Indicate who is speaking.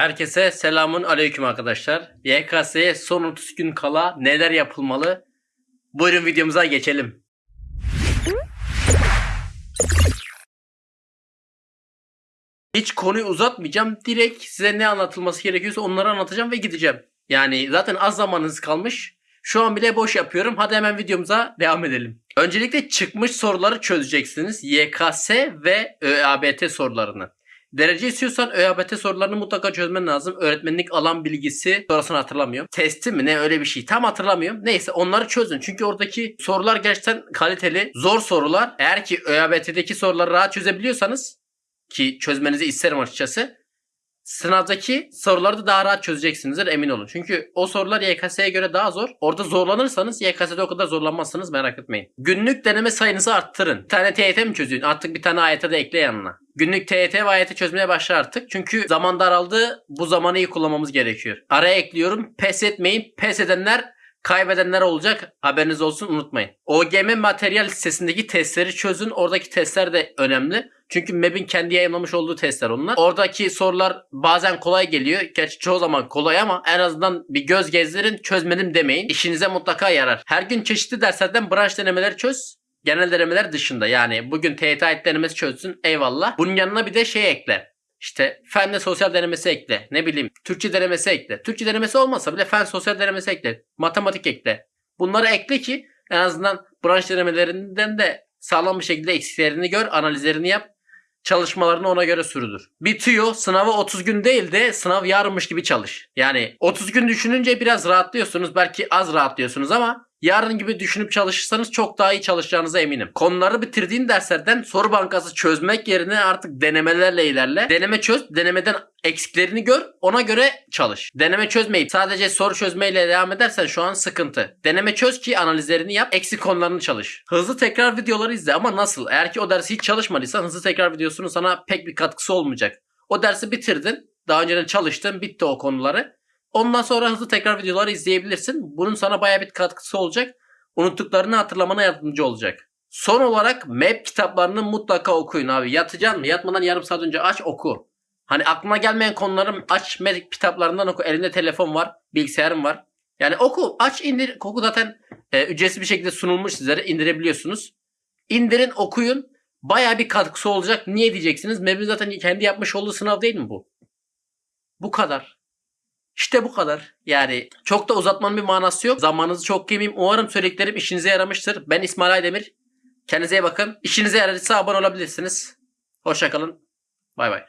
Speaker 1: Herkese selamun aleyküm arkadaşlar. YKS'ye son 30 gün kala neler yapılmalı? Buyurun videomuza geçelim. Hiç konuyu uzatmayacağım. Direkt size ne anlatılması gerekiyorsa onları anlatacağım ve gideceğim. Yani zaten az zamanınız kalmış. Şu an bile boş yapıyorum. Hadi hemen videomuza devam edelim. Öncelikle çıkmış soruları çözeceksiniz. YKS ve ÖABT sorularını. Derece istiyorsan ÖABT sorularını mutlaka çözmen lazım. Öğretmenlik alan bilgisi sonrasını hatırlamıyorum. Testi mi ne öyle bir şey. Tam hatırlamıyorum. Neyse onları çözün. Çünkü oradaki sorular gerçekten kaliteli. Zor sorular. Eğer ki ÖABT'deki soruları rahat çözebiliyorsanız ki çözmenizi isterim açıkçası. Sınavdaki soruları da daha rahat çözeceksinizdir emin olun. Çünkü o sorular YKS'ye göre daha zor. Orada zorlanırsanız YKS'de o kadar zorlanmazsınız merak etmeyin. Günlük deneme sayınızı arttırın. Bir tane TYT mi çözüyorsun? Artık bir tane AYT de ekle yanına. Günlük TYT ve AYT çözmeye başla artık. Çünkü zaman daraldı. Bu zamanı iyi kullanmamız gerekiyor. Araya ekliyorum. Pes etmeyin. Pes edenler kaybedenler olacak. Haberiniz olsun unutmayın. OGM materyal listesindeki testleri çözün. Oradaki testler de önemli. Çünkü MEB'in kendi yayınlamış olduğu testler onlar. Oradaki sorular bazen kolay geliyor. Gerçi çoğu zaman kolay ama en azından bir göz gezdirin çözmedim demeyin. İşinize mutlaka yarar. Her gün çeşitli derslerden branş denemeleri çöz. Genel denemeler dışında yani bugün TYT denemesi çözsün eyvallah. Bunun yanına bir de şey ekle. İşte fen ve sosyal denemesi ekle. Ne bileyim Türkçe denemesi ekle. Türkçe denemesi olmasa bile fen sosyal denemesi ekle. Matematik ekle. Bunları ekle ki en azından branş denemelerinden de sağlam bir şekilde eksiklerini gör, analizlerini yap. Çalışmalarını ona göre sürdür. Bitiyor. Sınava 30 gün değil de sınav yarınmış gibi çalış. Yani 30 gün düşününce biraz rahatlıyorsunuz. Belki az rahatlıyorsunuz ama yarın gibi düşünüp çalışırsanız çok daha iyi çalışacağınıza eminim. Konuları bitirdiğin derslerden soru bankası çözmek yerine artık denemelerle ilerle. Deneme çöz, denemeden eksiklerini gör, ona göre çalış. Deneme çözmeyip sadece soru çözmeyle devam edersen şu an sıkıntı. Deneme çöz ki analizlerini yap, eksik konularını çalış. Hızlı tekrar videoları izle ama nasıl? Eğer ki o dersi hiç çalışmadıysan hızlı tekrar videosunun sana pek bir katkısı olmayacak. O dersi bitirdin, daha önceden çalıştın, bitti o konuları. Ondan sonra hızlı tekrar videoları izleyebilirsin. Bunun sana baya bir katkısı olacak. Unuttuklarını hatırlamana yardımcı olacak. Son olarak map kitaplarını mutlaka okuyun abi. Yatacaksın mı? Yatmadan yarım saat önce aç oku. Hani aklına gelmeyen konuları aç map kitaplarından oku. Elinde telefon var, bilgisayarın var. Yani oku, aç indir. Oku zaten e, ücretsiz bir şekilde sunulmuş sizlere indirebiliyorsunuz. İndirin, okuyun. Baya bir katkısı olacak. Niye diyeceksiniz? Map'in zaten kendi yapmış olduğu sınav değil mi bu? Bu kadar. İşte bu kadar. Yani çok da uzatmanın bir manası yok. Zamanınızı çok yemeyeyim. Umarım söylediklerim işinize yaramıştır. Ben İsmail Aydemir. Kendinize iyi bakın. İşinize yaradıysa abone olabilirsiniz. Hoşçakalın. Bay bay.